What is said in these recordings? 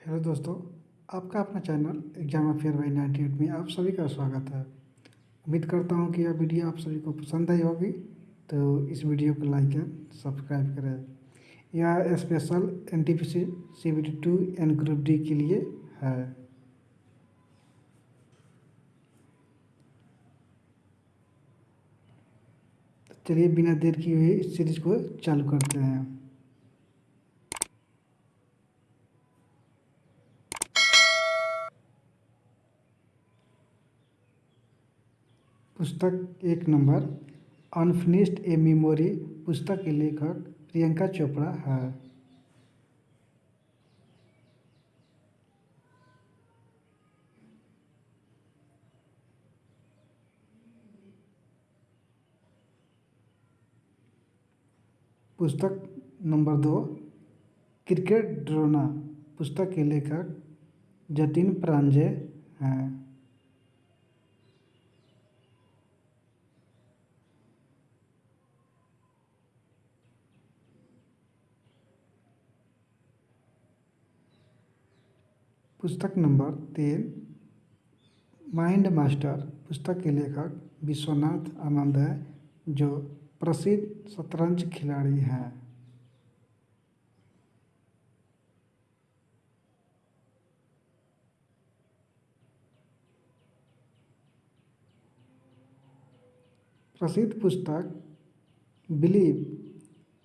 Hello दोस्तों, आपका अपना channel exam affair by ninety eight में आप सभी का स्वागत है। उम्मीद करता हूँ कि यह वीडियो आप सभी को पसंद आई होगी तो इस वीडियो को लाइक एंड सब्सक्राइब करें। यह special N T P C C B T two and group D के लिए है। तो चलिए बिना देर किए हुए इस सीरीज़ को चालू करते हैं। पुस्तक एक नंबर अनफिनिश्ड ए मेमोरी पुस्तक के लेखक प्रियंका चोपड़ा है। पुस्तक नंबर दो, क्रिकेट ड्रोना पुस्तक के लेखक जतिन प्रांजे हैं। पुस्तक नंबर तीन, माइंड मास्टर, पुस्तक के लेखक विश्वनाथ आनंद है, जो प्रसिद्ध शतरंज खिलाड़ी हैं। प्रसिद्ध पुस्तक बिलीव,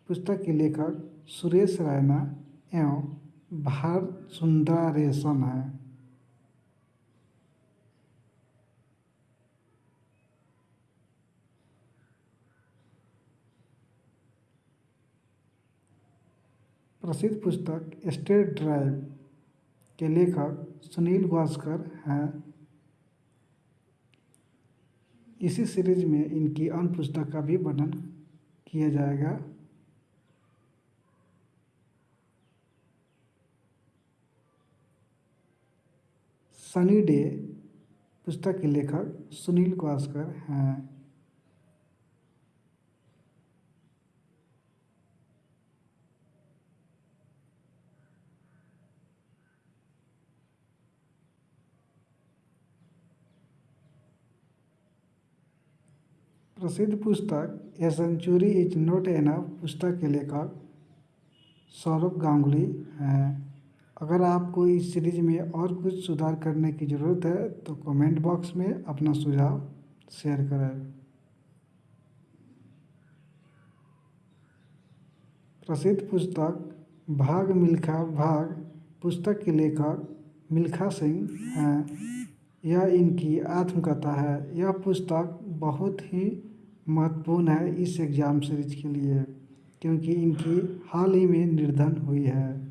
पुस्तक के लेखक सुरेश रैना एवं भार रेशम है। प्रसिद्ध पुस्तक स्टेट ड्राइव के लेखक सुनील गावस्कर हैं। इसी सीरीज़ में इनकी अन्य पुस्तक का भी वर्णन किया जाएगा। सनी डे, पुस्तक के लेखक सुनील गावस्कर हैं। प्रसिद्ध पुस्तक a century is not enough पुस्तक के लेखक सौरभ गांगुली हैं। अगर आपको इस सीरीज़ में और कुछ सुधार करने की ज़रूरत है तो कमेंट बॉक्स में अपना सुझाव शेयर करें। प्रसिद्ध पुस्तक, भाग मिल्खा भाग, पुस्तक के लेखक मिल्खा सिंह हैं। यह इनकी आत्मकथा है। यह पुस्तक बहुत ही महत्वपूर्ण है इस एग्ज़ाम सीरीज़ के लिए, क्योंकि इनकी हाल ही में निर्धन हुई है।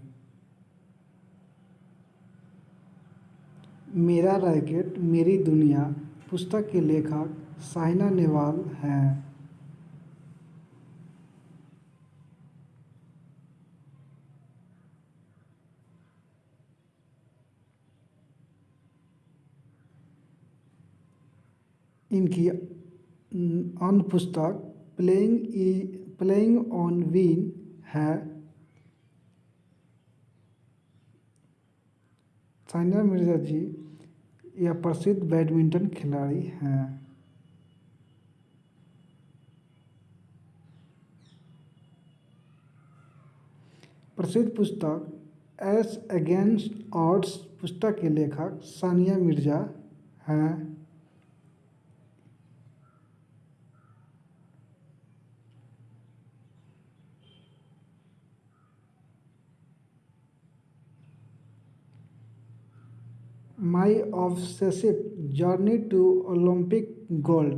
मेरा रैकेट, मेरी दुनिया, पुस्तक के लेखक साइना नेहवाल हैं। इनकी अन्य पुस्तक प्लेइंग प्लेइंग ऑन वीन है। सानिया मिर्ज़ा जी यह प्रसिद्ध बैडमिंटन खिलाड़ी हैं। प्रसिद्ध पुस्तक एस अगेंस्ट ऑड्स पुस्तक के लेखक सानिया मिर्ज़ा हैं। My obsessive journey to Olympic gold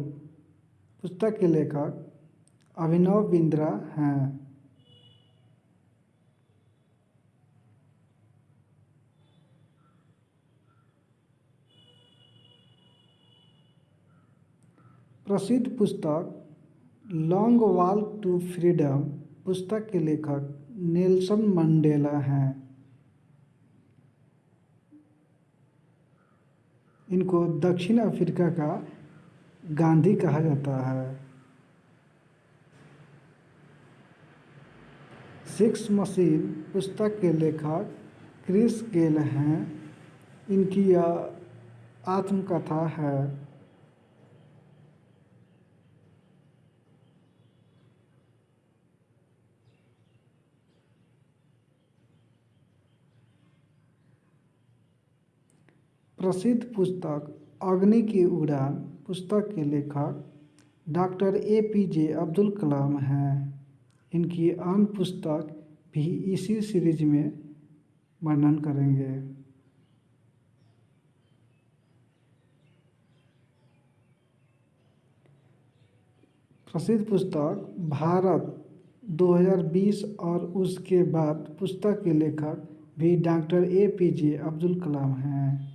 पुस्तक के लेखक अभिनव बिंद्रा हैं। प्रसिद्ध पुस्तक लॉन्ग वॉक टू फ्रीडम पुस्तक के लेखक नेल्सन मंडेला हैं। इनको दक्षिण अफ्रीका का गांधी कहा जाता है। सिक्स मशीन पुस्तक के लेखक क्रिस गेल हैं। इनकी यह आत्मकथा है। प्रसिद्ध पुस्तक अग्नि की उड़ान पुस्तक के लेखक doctor A P J Abdul Kalam हैं। इनकी अन्य पुस्तक भी इसी सीरीज़ में वर्णन करेंगे। प्रसिद्ध पुस्तक भारत 2020 और उसके बाद पुस्तक के लेखक भी doctor A P J Abdul Kalam हैं।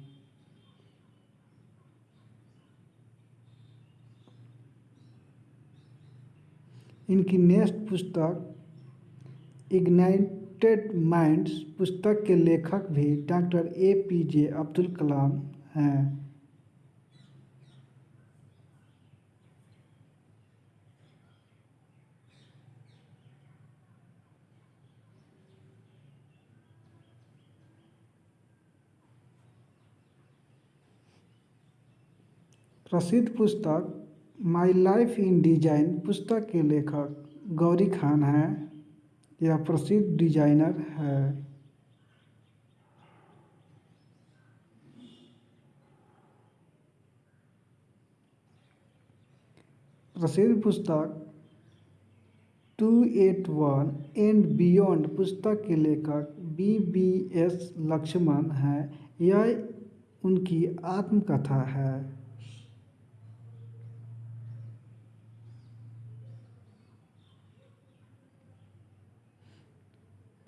इनकी नेक्स्ट पुस्तक इग्नाइटेड माइंड्स पुस्तक के लेखक भी doctor A P J Abdul Kalam हैं। प्रसिद्ध पुस्तक माई लाइफ इन डिज़ाइन पुस्तक के लेखक गौरी खान हैं। यह प्रसिद्ध डिज़ाइनर है। प्रसिद्ध पुस्तक two eight one and beyond पुस्तक के लेखक बी बी एस लक्ष्मण हैं। यह उनकी आत्मकथा है।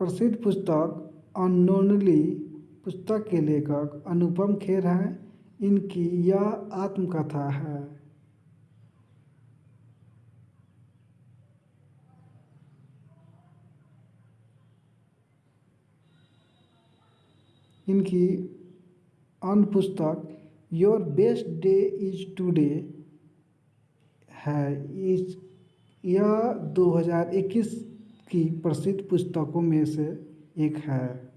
प्रसिद्ध पुस्तक अननोनली पुस्तक के लेखक अनुपम खेर हैं। इनकी यह आत्मकथा है। इनकी अन्य पुस्तक, your best day is today है। इस, यह 2021 की प्रसिद्ध पुस्तकों में से एक है।